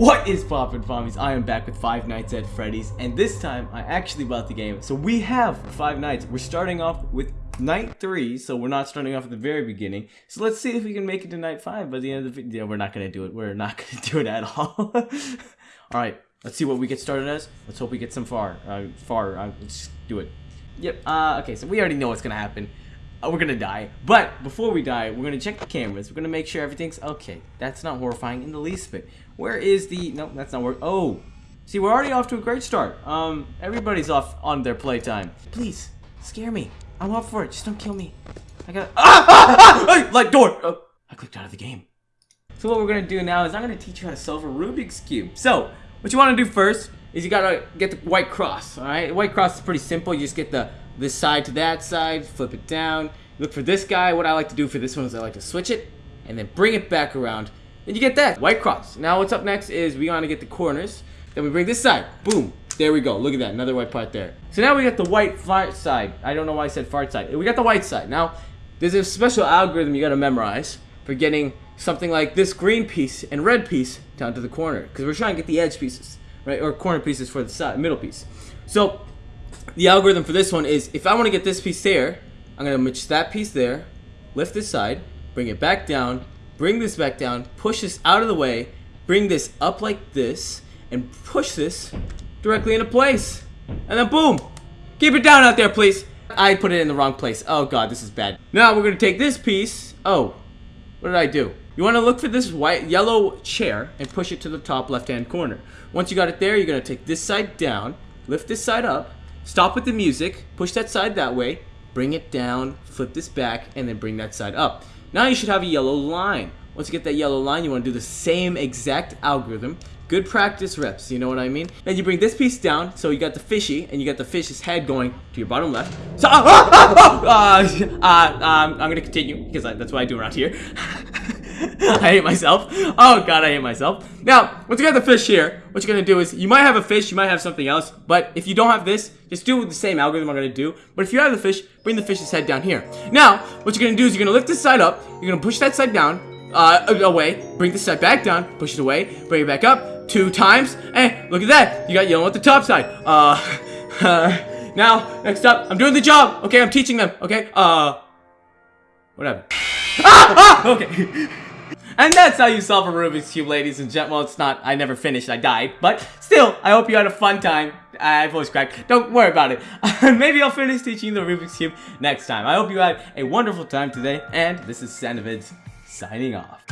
What is poppin' Pommies? I am back with Five Nights at Freddy's, and this time I actually bought the game. So we have Five Nights. We're starting off with night three, so we're not starting off at the very beginning. So let's see if we can make it to night five by the end of the video. We're not gonna do it. We're not gonna do it at all. all right, let's see what we get started as. Let's hope we get some far. Uh, far. Uh, let's do it. Yep. Uh, okay, so we already know what's gonna happen. Uh, we're gonna die. But before we die, we're gonna check the cameras. We're gonna make sure everything's okay. That's not horrifying in the least bit. Where is the? No, that's not work. Oh, see, we're already off to a great start. Um, everybody's off on their playtime. Please scare me. I'm up for it. Just don't kill me. I got. Ah! hey, like door. Oh, I clicked out of the game. So what we're gonna do now is I'm gonna teach you how to solve a Rubik's cube. So what you want to do first is you gotta get the white cross. All right, white cross is pretty simple. You just get the this side to that side, flip it down. Look for this guy. What I like to do for this one is I like to switch it and then bring it back around. And you get that, white cross. Now what's up next is we want to get the corners. Then we bring this side, boom. There we go, look at that, another white part there. So now we got the white fart side. I don't know why I said fart side. We got the white side. Now, there's a special algorithm you gotta memorize for getting something like this green piece and red piece down to the corner. Because we're trying to get the edge pieces, right? Or corner pieces for the side, middle piece. So the algorithm for this one is if I want to get this piece there, I'm going to match that piece there, lift this side, bring it back down, bring this back down, push this out of the way, bring this up like this, and push this directly into place. And then boom! Keep it down out there, please. I put it in the wrong place. Oh god, this is bad. Now we're going to take this piece. Oh, what did I do? You want to look for this white, yellow chair and push it to the top left-hand corner. Once you got it there, you're going to take this side down, lift this side up, Stop with the music, push that side that way, bring it down, flip this back, and then bring that side up. Now you should have a yellow line. Once you get that yellow line, you want to do the same exact algorithm. Good practice reps, you know what I mean? Then you bring this piece down, so you got the fishy, and you got the fish's head going to your bottom left. So, uh, uh, uh, um, I'm gonna continue, because that's what I do around here. I hate myself. Oh god, I hate myself. Now, once you got the fish here, what you're gonna do is, you might have a fish, you might have something else, but if you don't have this, just do the same algorithm I'm gonna do. But if you have the fish, bring the fish's head down here. Now, what you're gonna do is you're gonna lift this side up, you're gonna push that side down, uh, away, bring this side back down, push it away, bring it back up, two times, and look at that, you got yellow at the top side. Uh, now, next up, I'm doing the job, okay, I'm teaching them, okay, uh, whatever. ah, ah, okay. And that's how you solve a Rubik's Cube, ladies and gentlemen. Well, it's not, I never finished, I died. But still, I hope you had a fun time. I voice cracked. Don't worry about it. Maybe I'll finish teaching the Rubik's Cube next time. I hope you had a wonderful time today. And this is Sandvids signing off.